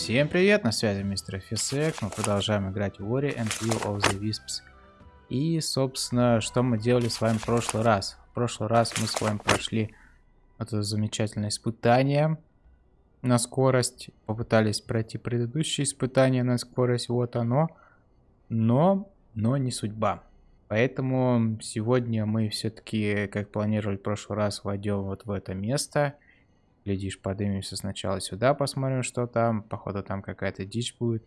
Всем привет, на связи мистер Фисек. Мы продолжаем играть в Ori and Will of the Wisps. И, собственно, что мы делали с вами в прошлый раз? В прошлый раз мы с вами прошли это замечательное испытание на скорость. Попытались пройти предыдущее испытание на скорость. Вот оно. Но, но не судьба. Поэтому сегодня мы все-таки, как планировали в прошлый раз, войдем вот в это место. Глядишь, поднимемся сначала сюда, посмотрим, что там. Походу, там какая-то дичь будет.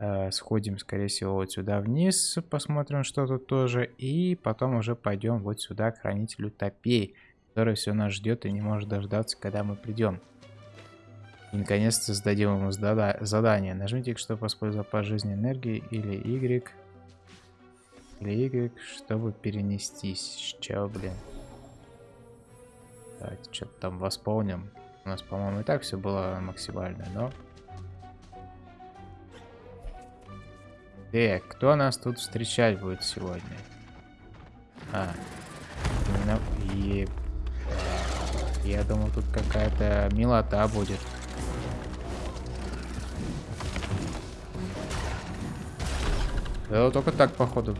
Э, сходим, скорее всего, вот сюда вниз, посмотрим, что тут тоже. И потом уже пойдем вот сюда, к хранителю топей, который все нас ждет и не может дождаться, когда мы придем. И наконец-то сдадим ему задание. Нажмите, чтобы использовать по жизни энергии, или Y. Или Y, чтобы перенестись. Чё, блин. Давайте что-то там восполним. У нас, по-моему, и так все было максимально, но... Эх, кто нас тут встречать будет сегодня? А, именно... Е... Я думал, тут какая-то милота будет. Да, только так, походу.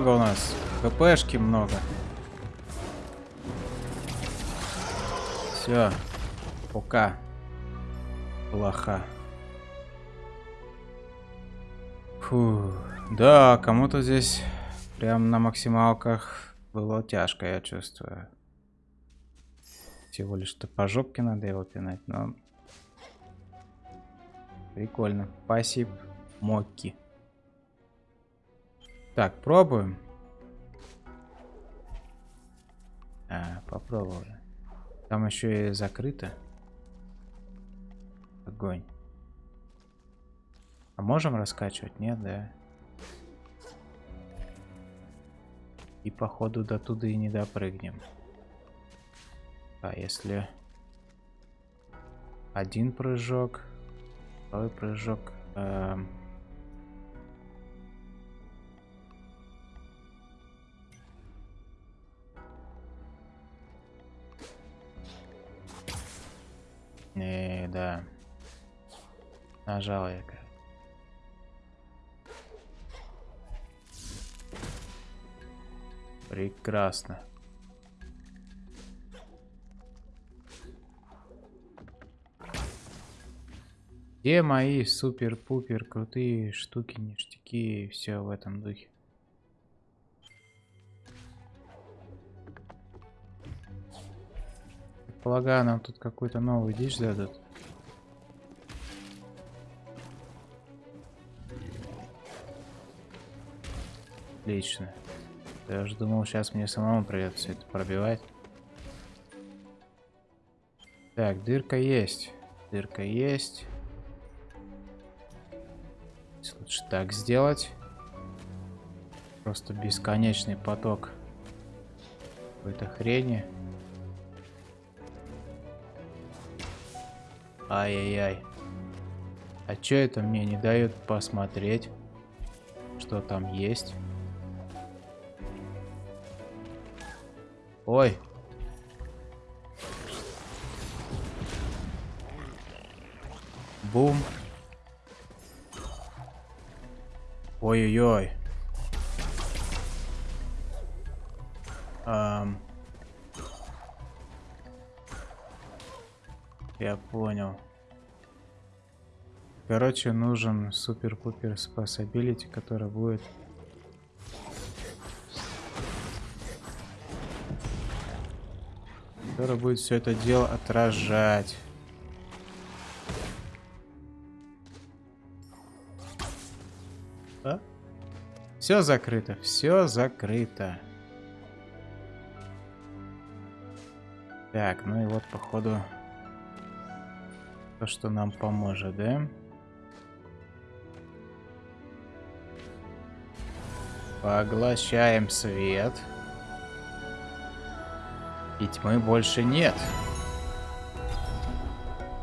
Благо у нас ХПшки много. Все. Пока. Плохо. Фу. Да, кому-то здесь прям на максималках было тяжко, я чувствую. Всего лишь-то по жопке надо его пинать, но... Прикольно. Спасибо, Мокки. Так, пробуем. А, попробовали. Там еще и закрыто. Огонь. А можем раскачивать? Нет, да. И походу до туда и не допрыгнем. А если один прыжок, второй прыжок. Эм... Не, да. Нажал я. Прекрасно. Где мои супер-пупер крутые штуки, ништяки и все в этом духе? Полагаю, нам тут какой-то новый дичь дадут. Отлично. Я же думал, сейчас мне самому придется это пробивать. Так, дырка есть. Дырка есть. Лучше так сделать. Просто бесконечный поток какой-то хрени. Ай-яй-яй. А чё это мне не дает посмотреть, что там есть? Ой. Бум. Ой-ой-ой. Um. Я понял. Короче, нужен супер-пупер спасабилити, который будет... Который будет все это дело отражать. Все закрыто, все закрыто. Так, ну и вот походу то, что нам поможет, да? Поглощаем свет. И тьмы больше нет.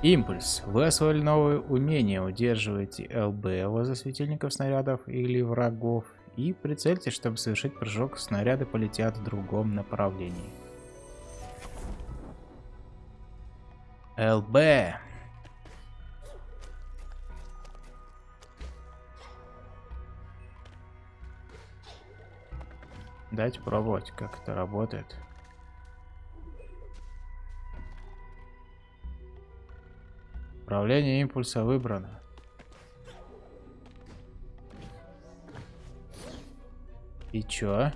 Импульс. Вы освоили новое умение. Удерживайте ЛБ возле светильников снарядов или врагов и прицельте, чтобы совершить прыжок. Снаряды полетят в другом направлении. ЛБ. Дайте пробовать, как это работает. Управление импульса выбрано. И чё?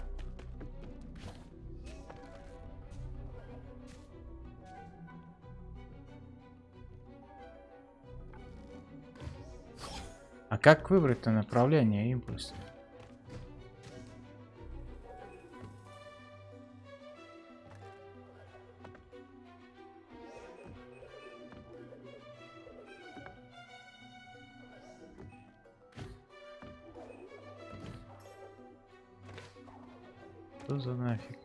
А как выбрать-то направление импульса? Что за нафиг?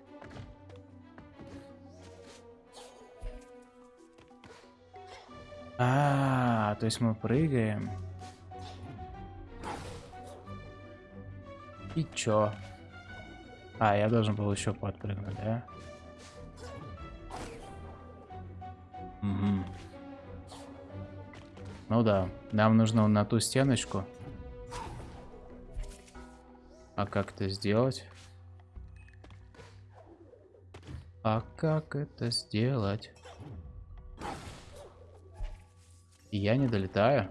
А, -а, -а то есть мы прыгаем. И чё? А, я должен был еще подпрыгнуть, да? Угу. Ну да, нам нужно на ту стеночку. А как это сделать? А как это сделать? Я не долетаю.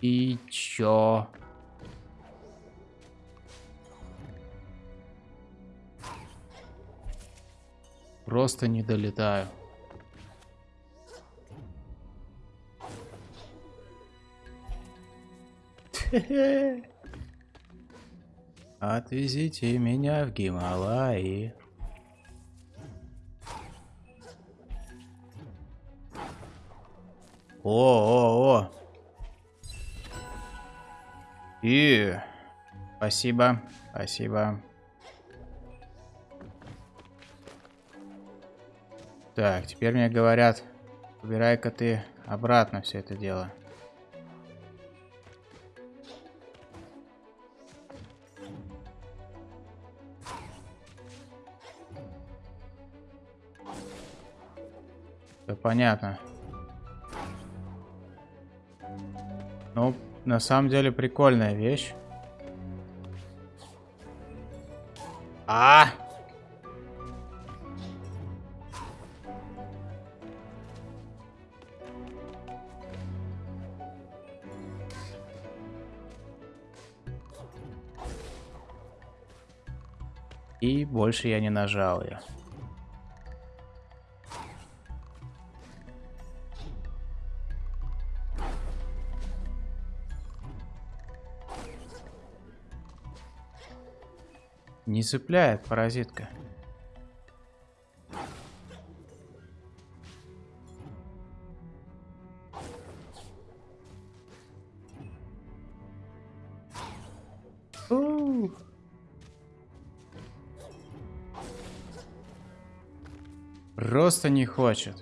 И чё? Просто не долетаю. Отвезите меня в Гималаи. О, о, о. И спасибо, спасибо. Так, теперь мне говорят, убирай-ка ты обратно все это дело. Все понятно. Ну, на самом деле прикольная вещь. А! -а, -а! И больше я не нажал ее. Не цепляет паразитка. Просто не хочет.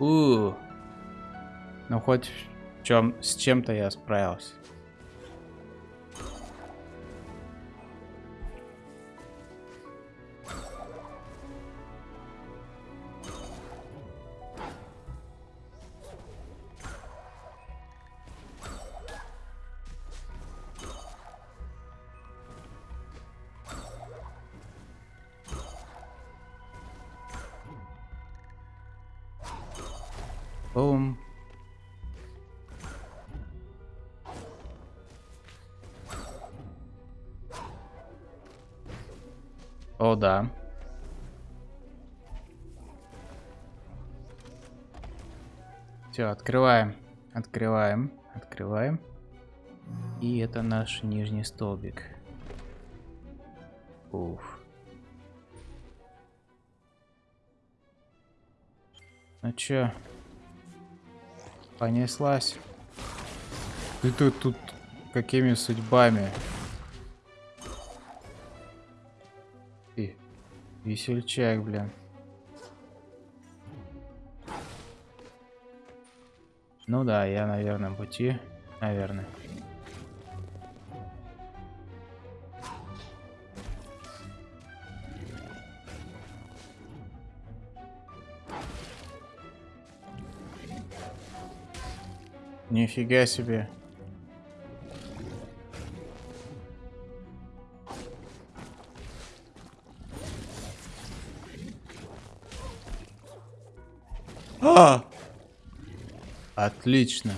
У, ну хоть чем с чем-то я справился. да. Все, открываем. Открываем. Открываем. И это наш нижний столбик. Уф. Ну чё? Понеслась. Ты тут, тут какими судьбами? Весельчак, блин. Ну да, я на верном пути. Наверное. Нифига себе. Отлично.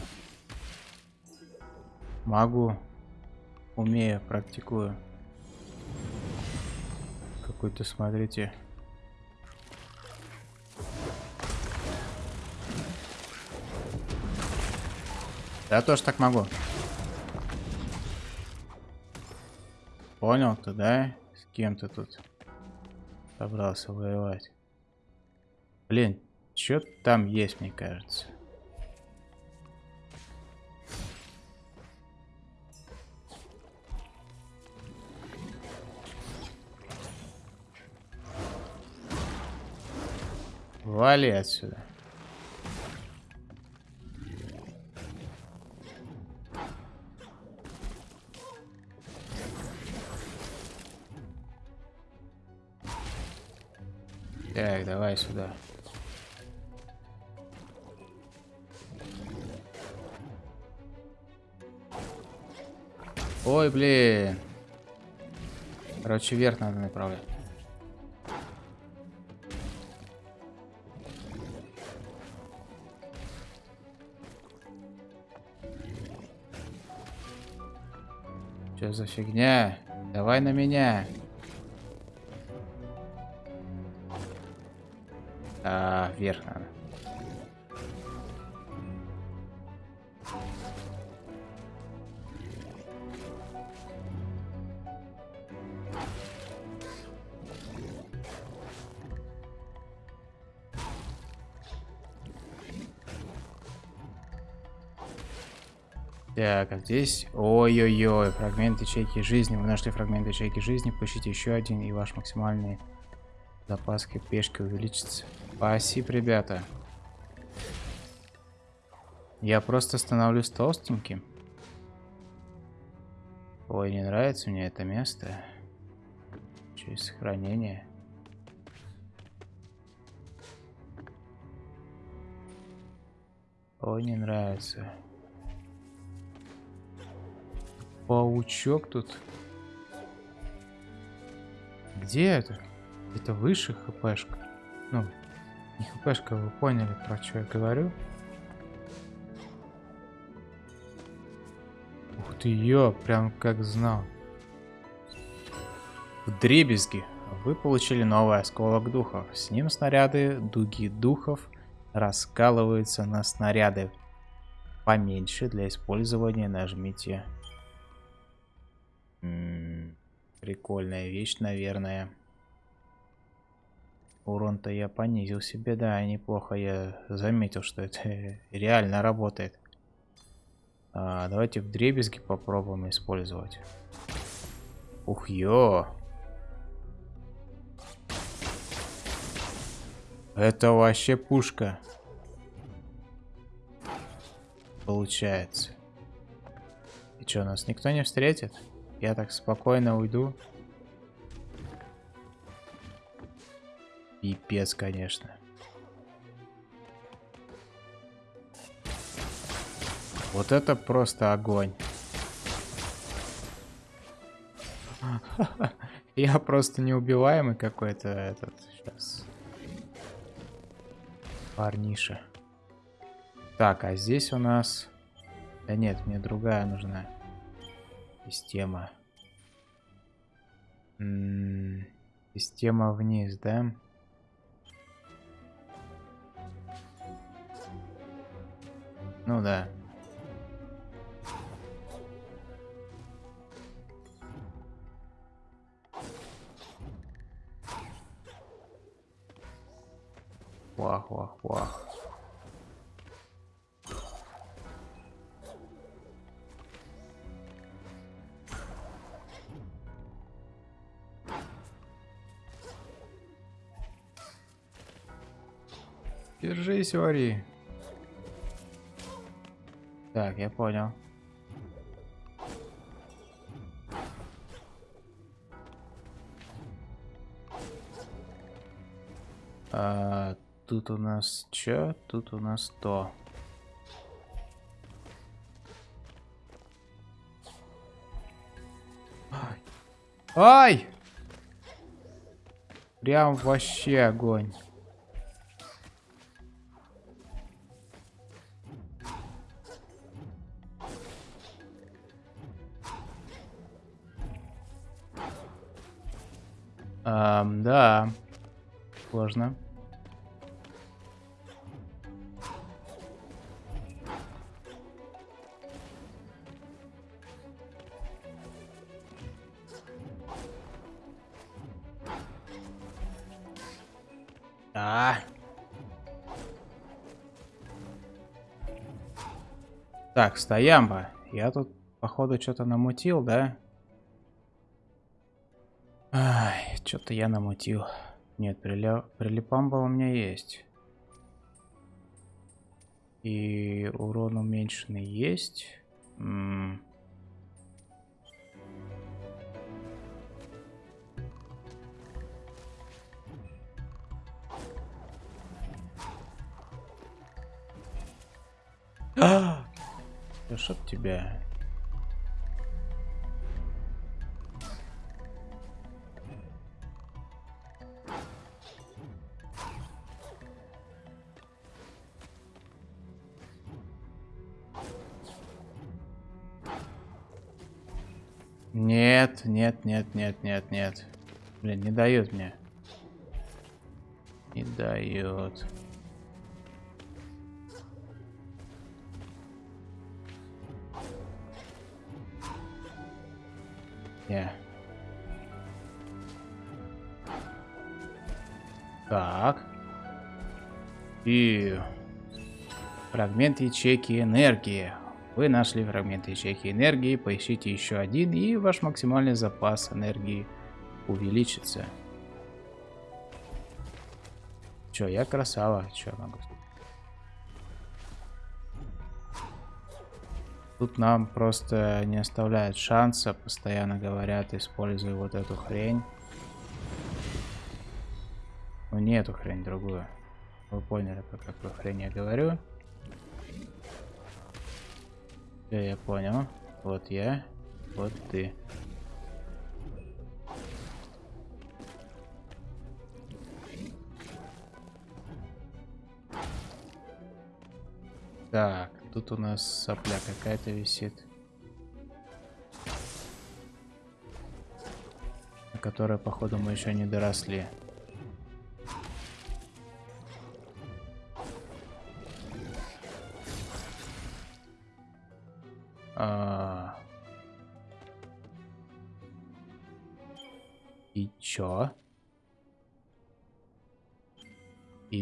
Могу. Умею, практикую. Какой-то, смотрите. Я тоже так могу. Понял ты, да? С кем ты тут собрался воевать? Блин, что там есть, мне кажется. Вали отсюда. Так, давай сюда. Ой, блин. Короче, вверх надо направлять. Что за фигня? Давай на меня. А, вверх Так, а здесь... Ой-ой-ой, фрагмент ячейки жизни. Вы нашли фрагмент ячейки жизни. Поищите еще один, и ваш максимальный запас пешки увеличится. Спасибо, ребята. Я просто становлюсь толстеньким. Ой, не нравится мне это место. Через сохранение. Ой, не нравится. Паучок тут. Где это? Это выше хпшка. Ну, не хпшка, вы поняли, про что я говорю. Ух ты, ё, прям как знал. В дребезги вы получили новый осколок духов. С ним снаряды дуги духов раскалываются на снаряды поменьше для использования. Нажмите прикольная вещь, наверное. Урон-то я понизил себе, да, неплохо. Я заметил, что это реально работает. А, давайте в дребезги попробуем использовать. Ух, ё! Это вообще пушка. Получается. И что, нас никто не встретит? Я так спокойно уйду. Пипец, конечно. Вот это просто огонь. Я просто неубиваемый какой-то этот сейчас. Парниша. Так, а здесь у нас... Да нет, мне другая нужна. Система. Система вниз, да? Ну да. Вах, вах, вах. Держись, Ори. Так, я понял. А, тут у нас чё? Тут у нас то. Ай! Ай! Прям вообще огонь. Да. Сложно. А. Так, стоямба. Я тут, походу, что-то намутил, да? Ай, что-то я намутил. Нет, приля... прилипамба у меня есть. И урон уменьшенный есть. М -м А! Да чтоб тебя. Нет, нет, нет, нет, нет, нет. Блин, не дает мне. Не дает. Не. Так. И фрагмент ячейки энергии. Вы нашли фрагмент ячейки энергии, поищите еще один, и ваш максимальный запас энергии увеличится. Че, я красава, че могу? Тут нам просто не оставляют шанса, постоянно говорят, используй вот эту хрень. Ну не эту хрень, другую. Вы поняли, про какую хрень я говорю. Все, я понял. Вот я, вот ты. Так, тут у нас сопля какая-то висит. На которой, походу, мы еще не доросли.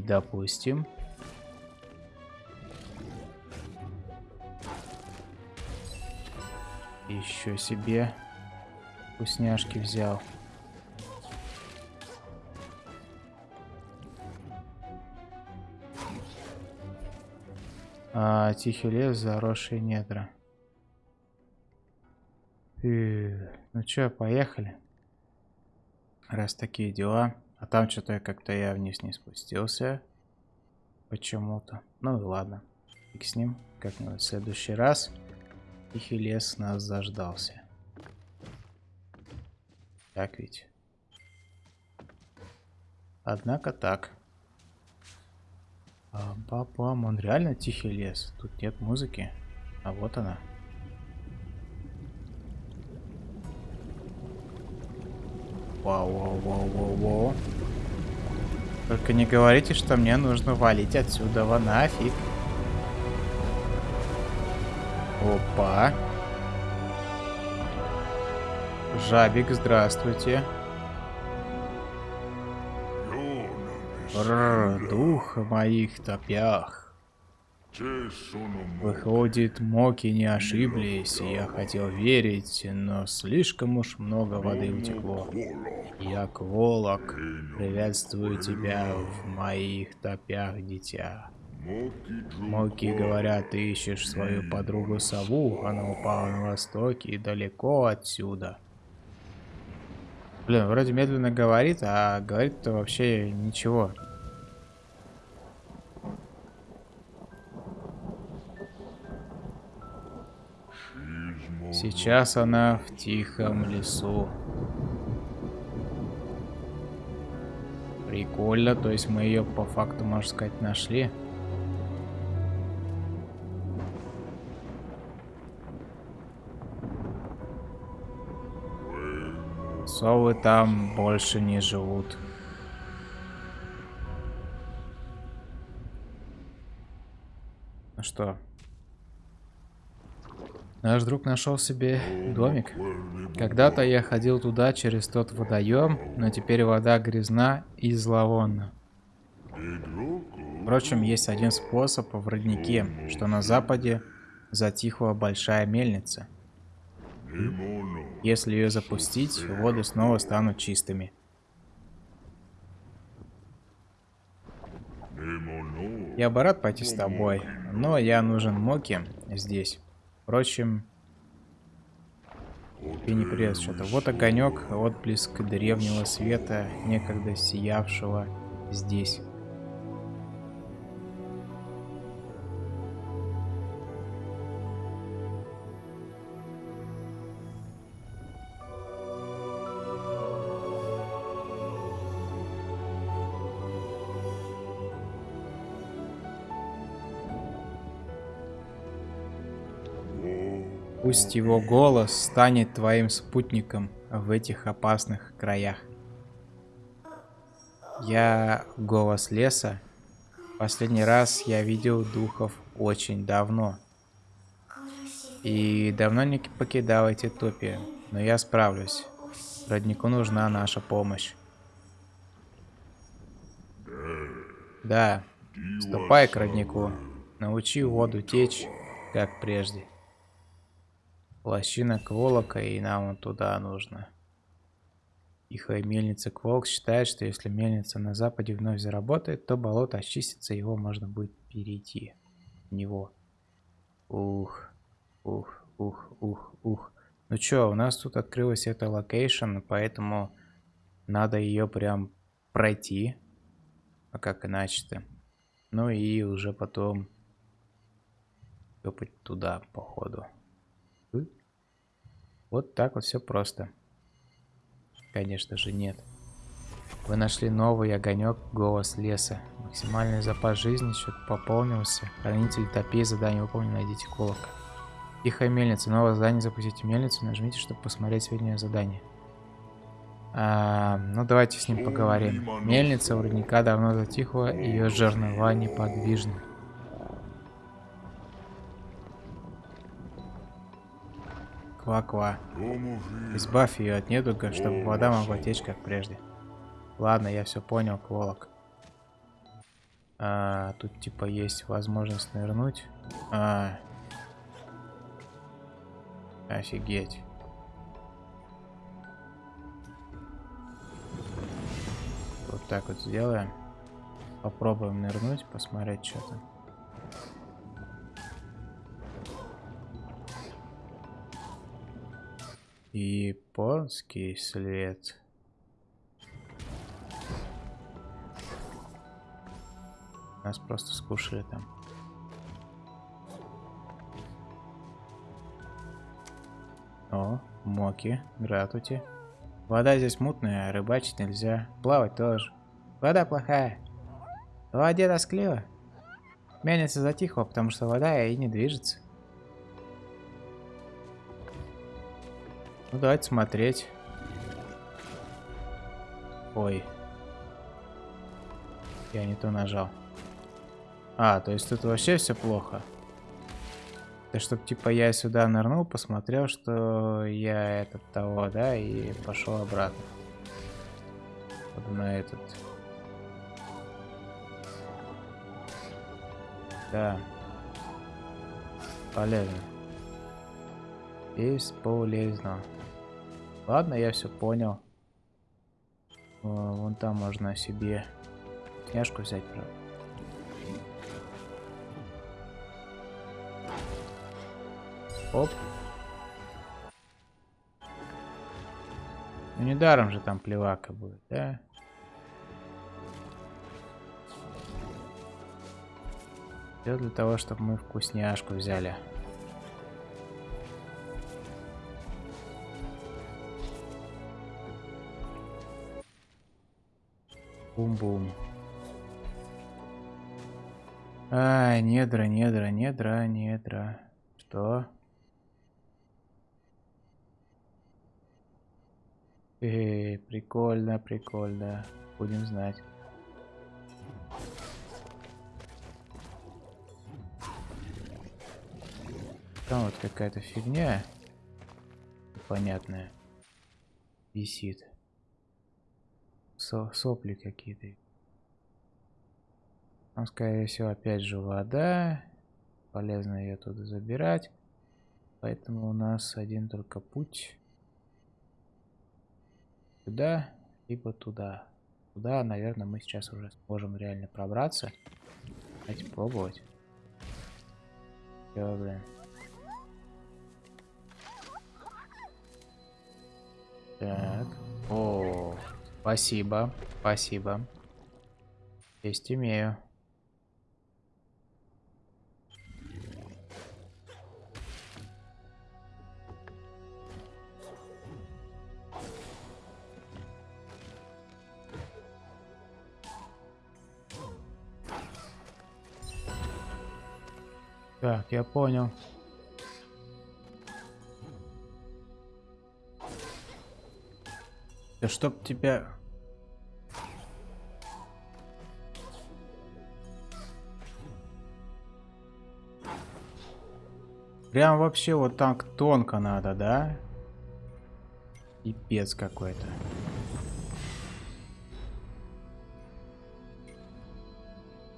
Допустим... Еще себе вкусняшки взял. А, тихий лес, заросшие недра. И... Ну чё, поехали. Раз такие дела. А там что-то как-то я вниз не спустился. Почему-то. Ну и ладно. Фиг с ним. Как-нибудь в следующий раз. Тихий лес нас заждался. Так ведь. Однако так. А, папам, он реально тихий лес. Тут нет музыки. А вот она. Вау, вау, вау, вау, вау. Только не говорите, что мне нужно валить отсюда, во нафиг. Опа. Жабик, здравствуйте. Рррр, дух моих топях. Выходит, моки не ошиблись, я хотел верить, но слишком уж много воды утекло. Я Кволок, приветствую тебя в моих топях, дитя. Моки говорят, ты ищешь свою подругу сову, она упала на востоке и далеко отсюда. Блин, вроде медленно говорит, а говорит-то вообще ничего. Сейчас она в тихом лесу. Прикольно, то есть мы ее по факту, можно сказать, нашли. Совы там больше не живут. Ну что? Наш друг нашел себе домик. Когда-то я ходил туда через тот водоем, но теперь вода грязна и зловонна. Впрочем, есть один способ в роднике, что на западе затихла большая мельница. Если ее запустить, воды снова станут чистыми. Я бы рад пойти с тобой, но я нужен Моки здесь. Впрочем, ты не придет что-то. Вот огонек, отблеск древнего света, некогда сиявшего здесь. Пусть его голос станет твоим спутником в этих опасных краях. Я голос леса. Последний раз я видел духов очень давно. И давно не покидал эти топи. Но я справлюсь. Роднику нужна наша помощь. Да, ступай к роднику. Научи воду течь, как прежде. Лощина Кволока, и нам туда нужно. Тихая мельница Кволк считает, что если мельница на западе вновь заработает, то болото очистится, его можно будет перейти в него. Ух, ух, ух, ух, ух. Ну чё, у нас тут открылась эта location, поэтому надо ее прям пройти. А как иначе-то? Ну и уже потом топать туда, походу. Вот так вот все просто. Конечно же нет. Вы нашли новый огонек, голос леса. Максимальный запас жизни счет пополнился. Хранитель топей, задание выполнено, найдите колокол. Тихая мельница. Новое задание, запустите мельницу. Нажмите, чтобы посмотреть сведения задания. А, ну, давайте с ним поговорим. Мельница у родника давно затихла, ее жернова неподвижны. Ква-ква. Избавь ее от недуга, чтобы вода могла течь, как прежде. Ладно, я все понял, Кволок. А, тут типа есть возможность нырнуть. А. Офигеть. Вот так вот сделаем. Попробуем нырнуть, посмотреть, что там. Японский след. Нас просто скушали там. О, моки, гратути. Вода здесь мутная, рыбачить нельзя. Плавать тоже. Вода плохая. В воде тоскливо. Мельница затихла, потому что вода и не движется. Ну, давайте смотреть. Ой. Я не то нажал. А, то есть тут вообще все плохо. Да чтоб типа я сюда нырнул, посмотрел, что я этот того, да, и пошел обратно. Вот на этот. Да. Полезно. Бесполезно. Ладно, я все понял. Вон там можно себе княжку взять, правда. Оп. Ну недаром же там плевака будет, да? Все для того, чтобы мы вкусняшку взяли. Бум-бум. Ай, недра, недра, недра, недра. Что? Эй, прикольно, прикольно. Будем знать. Там вот какая-то фигня понятная висит. Со сопли какие-то. Там, скорее всего, опять же вода. Полезно ее туда забирать. Поэтому у нас один только путь. Туда, либо туда. Туда, наверное, мы сейчас уже сможем реально пробраться. Давайте пробовать. Все, блин. Так. О, спасибо. Спасибо. Есть имею. Так, я понял. Да чтоб тебя... Прям вообще вот так тонко надо, да? Пипец какой-то.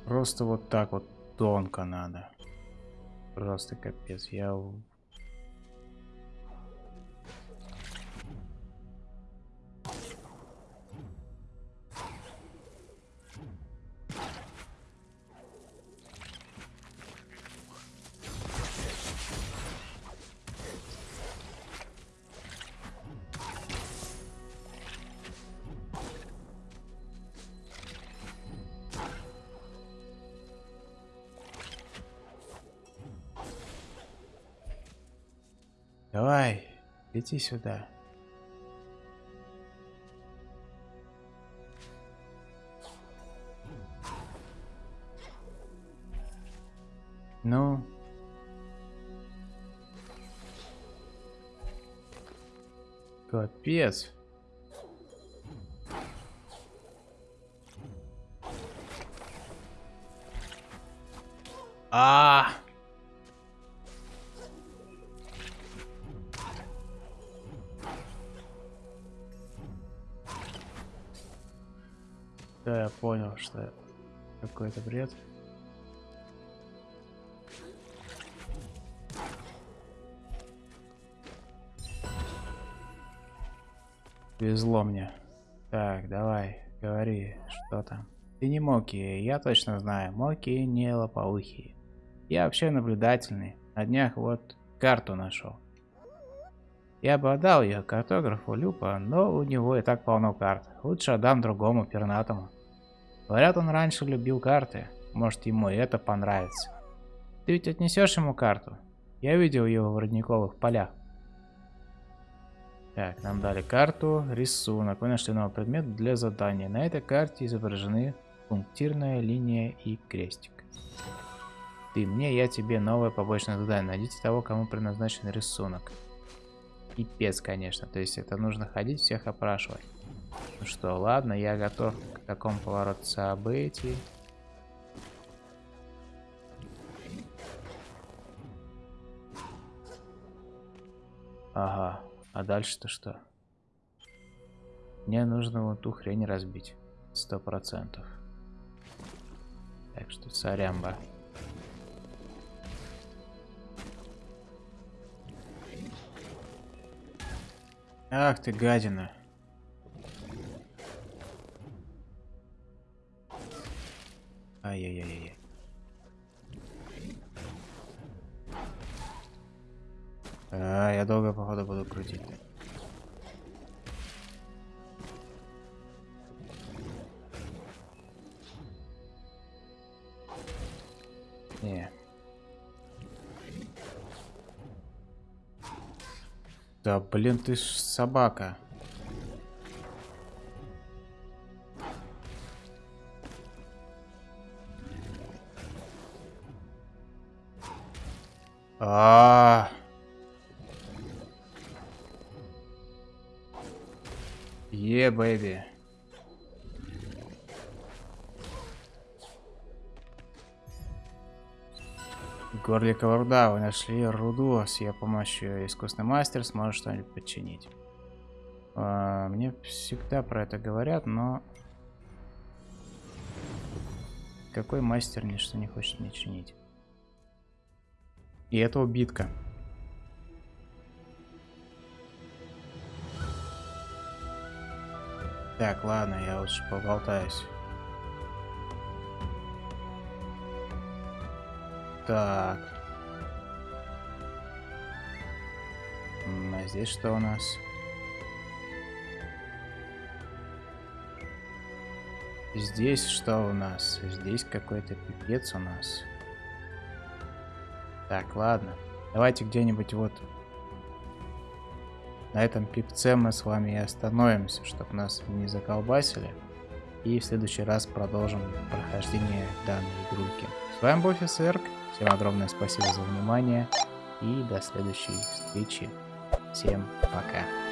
Просто вот так вот тонко надо. Просто капец. Я Лети сюда. Ну. Капец. А, -а, -а. Да, я понял, что какой-то бред. Везло мне. Так, давай, говори, что там. Ты не Моки, я точно знаю. Моки не лопоухие. Я вообще наблюдательный. На днях вот карту нашел. Я бы отдал ее картографу Люпа, но у него и так полно карт. Лучше отдам другому пернатому. Говорят, он раньше любил карты. Может, ему и это понравится. Ты ведь отнесешь ему карту? Я видел его в родниковых полях. Так, нам дали карту, рисунок. Вы нашли новый предмет для задания. На этой карте изображены пунктирная линия и крестик. Ты мне, я тебе новое побочное задание. Найдите того, кому предназначен рисунок. Пипец, конечно. То есть это нужно ходить, всех опрашивать. Ну что, ладно, я готов к такому повороту событий. Ага. А дальше-то что? Мне нужно вот ту хрень разбить. Сто процентов. Так что сорямба. Ах ты гадина. Ай-яй-яй-яй. А, я долго, походу, буду крутить. Не. Да, блин, ты ж собака. А, -а, -а. Е, бэйби. Горликова руда. Вы нашли руду. С ее помощью искусный мастер сможет что-нибудь подчинить. А, мне всегда про это говорят, но... Какой мастер ничто не хочет мне чинить? И это убитка. Так, ладно, я лучше поболтаюсь. Так. А здесь что у нас? Здесь что у нас? Здесь какой-то пипец у нас. Так, ладно. Давайте где-нибудь вот на этом пипце мы с вами и остановимся, чтобы нас не заколбасили. И в следующий раз продолжим прохождение данной игрульки. С вами был Фисерк. Всем огромное спасибо за внимание. И до следующей встречи. Всем пока.